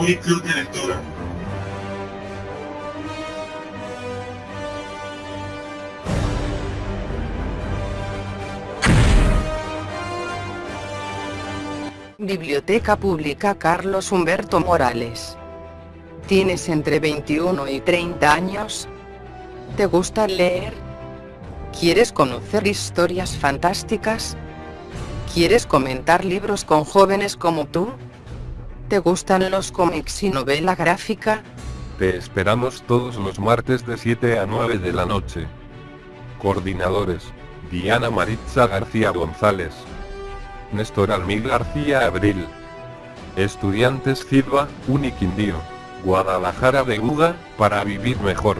Club de Lectura. Biblioteca Pública Carlos Humberto Morales. ¿Tienes entre 21 y 30 años? ¿Te gusta leer? ¿Quieres conocer historias fantásticas? ¿Quieres comentar libros con jóvenes como tú? ¿Te gustan los cómics y novela gráfica? Te esperamos todos los martes de 7 a 9 de la noche. Coordinadores. Diana Maritza García González. Néstor Almí García Abril. Estudiantes Silva, Uniquindío. Guadalajara Beguda, para vivir mejor.